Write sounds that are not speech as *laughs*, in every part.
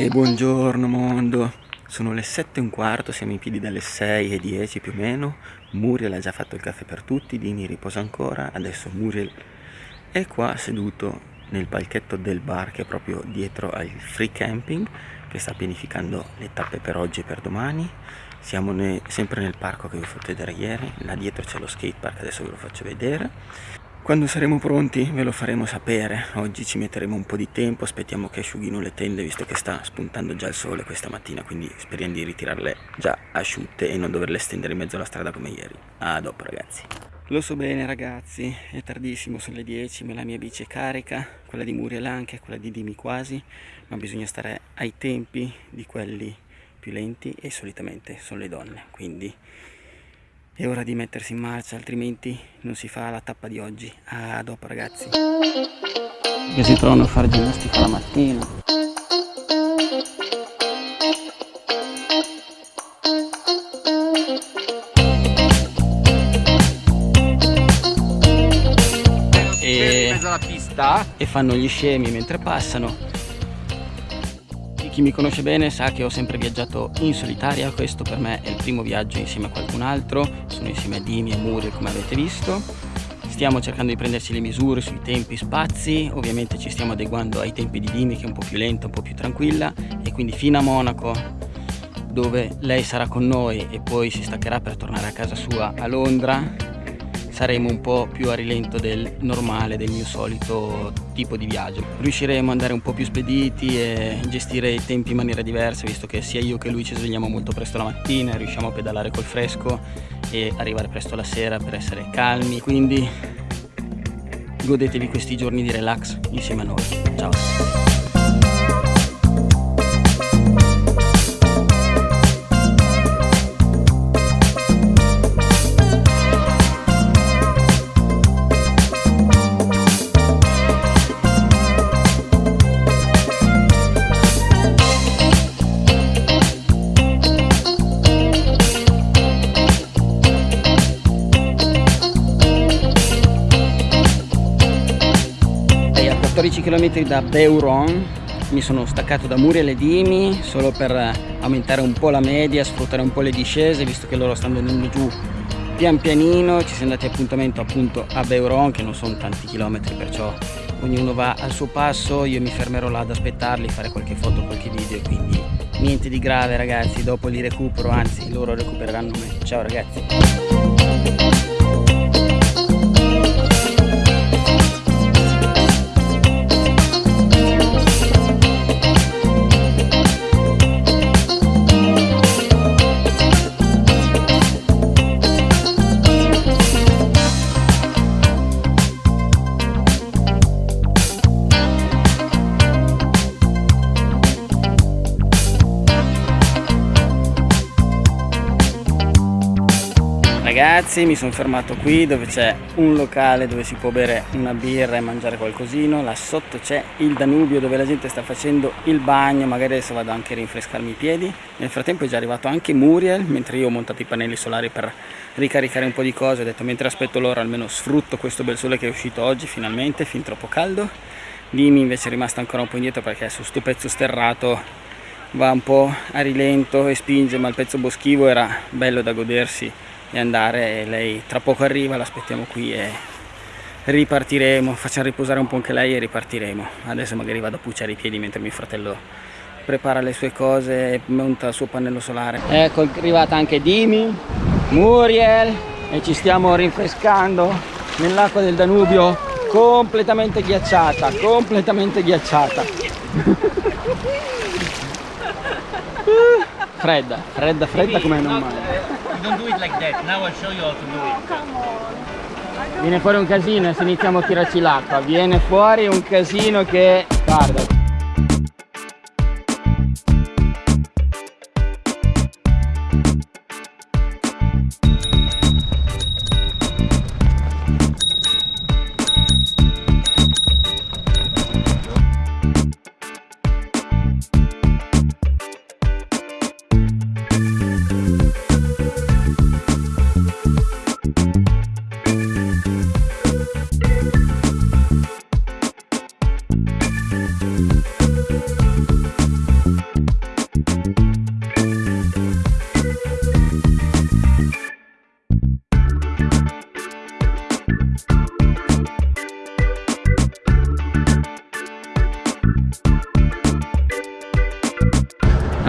E buongiorno mondo, sono le 7 e un quarto, siamo in piedi dalle 6 e 10 più o meno, Muriel ha già fatto il caffè per tutti, Dini riposa ancora, adesso Muriel è qua seduto nel palchetto del bar che è proprio dietro al free camping che sta pianificando le tappe per oggi e per domani. Siamo ne, sempre nel parco che vi ho fatto vedere ieri. Là dietro c'è lo skate park adesso ve lo faccio vedere quando saremo pronti ve lo faremo sapere. Oggi ci metteremo un po' di tempo aspettiamo che asciughino le tende visto che sta spuntando già il sole questa mattina quindi speriamo di ritirarle già asciutte e non doverle stendere in mezzo alla strada come ieri. A dopo ragazzi. Lo so bene ragazzi, è tardissimo, sono le 10, ma la mia bici è carica, quella di Muriel anche, quella di Dimi quasi, ma bisogna stare ai tempi di quelli più lenti e solitamente sono le donne, quindi è ora di mettersi in marcia, altrimenti non si fa la tappa di oggi. A dopo ragazzi. Che si trovano a fare ginnastica la mattina. pista e fanno gli scemi mentre passano chi mi conosce bene sa che ho sempre viaggiato in solitaria questo per me è il primo viaggio insieme a qualcun altro sono insieme a Dimi e Muriel come avete visto. Stiamo cercando di prenderci le misure sui tempi spazi ovviamente ci stiamo adeguando ai tempi di Dimi che è un po' più lenta un po' più tranquilla e quindi fino a Monaco dove lei sarà con noi e poi si staccherà per tornare a casa sua a Londra saremo un po' più a rilento del normale, del mio solito tipo di viaggio. Riusciremo ad andare un po' più spediti e gestire i tempi in maniera diversa, visto che sia io che lui ci svegliamo molto presto la mattina, riusciamo a pedalare col fresco e arrivare presto la sera per essere calmi, quindi godetevi questi giorni di relax insieme a noi. Ciao! Km da Beuron. Mi sono staccato da Muriel e Dimi solo per aumentare un po' la media, sfruttare un po' le discese visto che loro stanno andando giù pian pianino, ci siamo dati appuntamento appunto a Beuron che non sono tanti chilometri perciò ognuno va al suo passo, io mi fermerò là ad aspettarli, fare qualche foto, qualche video quindi niente di grave ragazzi, dopo li recupero, anzi loro recupereranno me, ciao ragazzi ragazzi mi sono fermato qui dove c'è un locale dove si può bere una birra e mangiare qualcosino. Là sotto c'è il Danubio dove la gente sta facendo il bagno magari adesso vado anche a rinfrescarmi i piedi. Nel frattempo è già arrivato anche Muriel mentre io ho montato i pannelli solari per ricaricare un po' di cose. Ho detto mentre aspetto loro almeno sfrutto questo bel sole che è uscito oggi finalmente fin troppo caldo. Dimi invece è rimasto ancora un po' indietro perché su sto pezzo sterrato va un po' a rilento e spinge ma il pezzo boschivo era bello da godersi e andare lei tra poco arriva l'aspettiamo qui e ripartiremo facciamo riposare un po' anche lei e ripartiremo. Adesso magari vado a pucciare i piedi mentre mio fratello prepara le sue cose e monta il suo pannello solare. Ecco è arrivata anche Dimi Muriel e ci stiamo rinfrescando nell'acqua del Danubio completamente ghiacciata completamente ghiacciata. *laughs* Fredda fredda fredda come non male don't do it like that. Now I'll show you how to do it. Viene fuori un casino se iniziamo a tirarci l'acqua. Viene fuori un casino che... Guarda.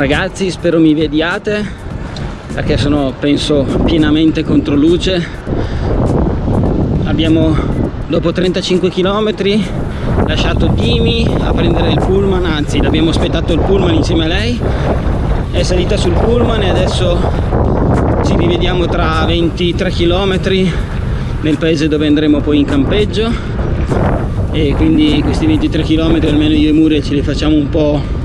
Ragazzi spero mi vediate perché sono penso pienamente contro luce. Abbiamo dopo 35 km lasciato Dimi a prendere il pullman anzi l'abbiamo aspettato il pullman insieme a lei. È salita sul pullman e adesso ci rivediamo tra 23 km nel paese dove andremo poi in campeggio. E quindi questi 23 km almeno io e Muriel ce li facciamo un po'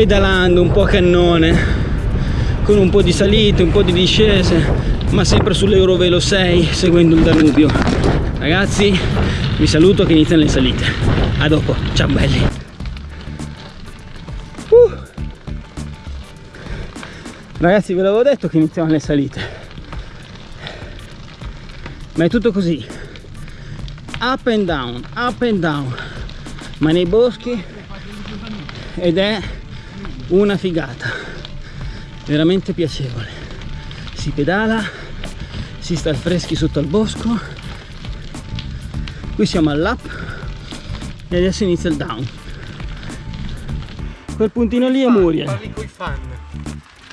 pedalando, un po' cannone con un po' di salite, un po' di discese ma sempre sull'Eurovelo 6 seguendo il Danubio. Ragazzi vi saluto che iniziano le salite. A dopo, ciao belli. Uh. ragazzi ve l'avevo detto che iniziamo le salite. Ma è tutto così. Up and down up and down. Ma nei boschi? Ed è una figata. Veramente piacevole. Si pedala si sta al freschi sotto al bosco. Qui siamo all'up e adesso inizia il down. Quel puntino lì è Muriel. parli coi fan.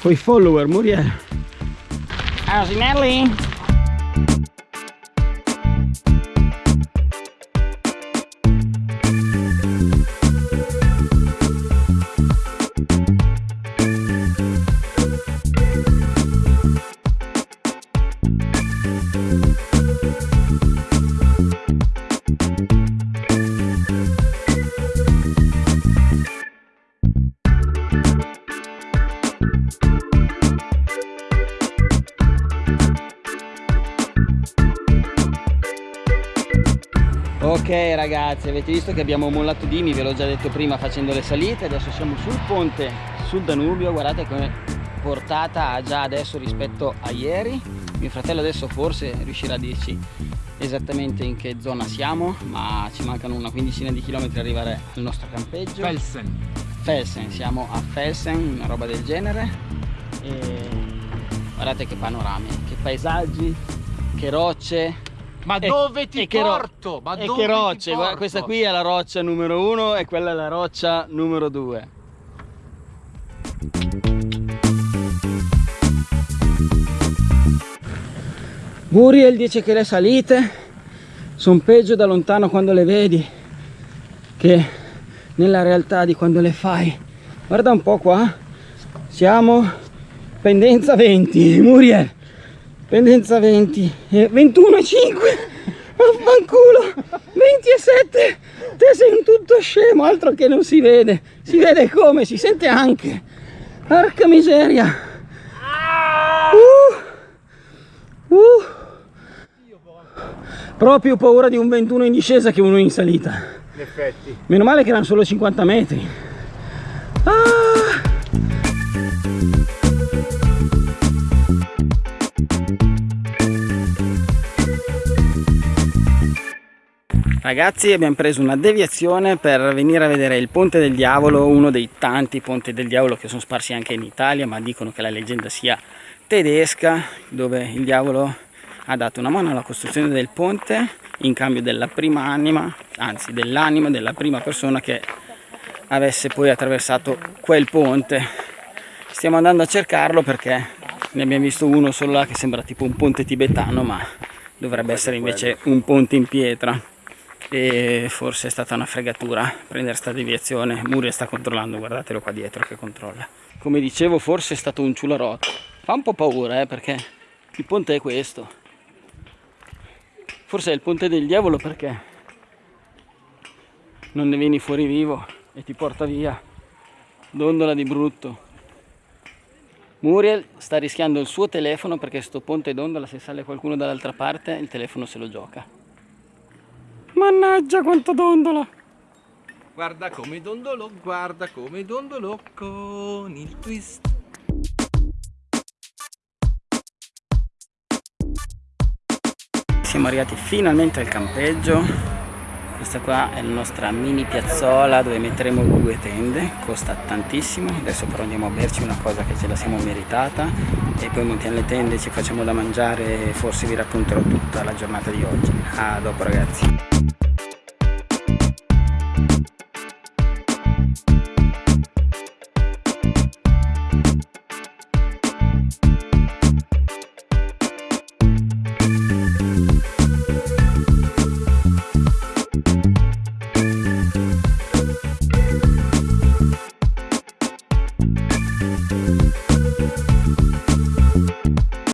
Coi follower Muriel. Asinelli ragazzi avete visto che abbiamo mollato Dimi ve l'ho già detto prima facendo le salite adesso siamo sul ponte sul Danubio guardate come portata ha già adesso rispetto a ieri. Mio fratello adesso forse riuscirà a dirci esattamente in che zona siamo ma ci mancano una quindicina di chilometri arrivare al nostro campeggio. Felsen. Felsen siamo a Felsen una roba del genere. E guardate che panorami che paesaggi che rocce ma e, dove ti che porto? Ma e dove che rocce, ti guarda, questa qui è la roccia numero uno e quella è la roccia numero due. Muriel dice che le salite sono peggio da lontano quando le vedi che nella realtà di quando le fai. Guarda un po' qua, siamo pendenza 20, Muriel pendenza 20 e 21 e 5 vaffanculo. 27 te sei un tutto scemo altro che non si vede. Si vede come si sente anche. Porca miseria. Uh, uh. proprio paura di un 21 in discesa che uno in salita. In effetti. Meno male che erano solo 50 metri. Ah. Ragazzi abbiamo preso una deviazione per venire a vedere il Ponte del Diavolo, uno dei tanti ponti del diavolo che sono sparsi anche in Italia, ma dicono che la leggenda sia tedesca, dove il diavolo ha dato una mano alla costruzione del ponte in cambio della prima anima, anzi dell'anima della prima persona che avesse poi attraversato quel ponte. Stiamo andando a cercarlo perché ne abbiamo visto uno solo là che sembra tipo un ponte tibetano, ma dovrebbe essere invece un ponte in pietra e forse è stata una fregatura prendere sta deviazione. Muria sta controllando guardatelo qua dietro che controlla. Come dicevo forse è stato un ciularotto fa un po' paura eh, perché il ponte è questo. Forse è il ponte del diavolo perché non ne vieni fuori vivo e ti porta via. Dondola di brutto. Muriel sta rischiando il suo telefono perché sto ponte dondola se sale qualcuno dall'altra parte il telefono se lo gioca Mannaggia quanto dondolo! Guarda come dondolo, guarda come dondolo con il twist. Siamo arrivati finalmente al campeggio. Questa qua è la nostra mini piazzola dove metteremo due tende, costa tantissimo, adesso però andiamo a berci una cosa che ce la siamo meritata e poi montiamo le tende, ci facciamo da mangiare e forse vi racconterò tutta la giornata di oggi. A dopo ragazzi!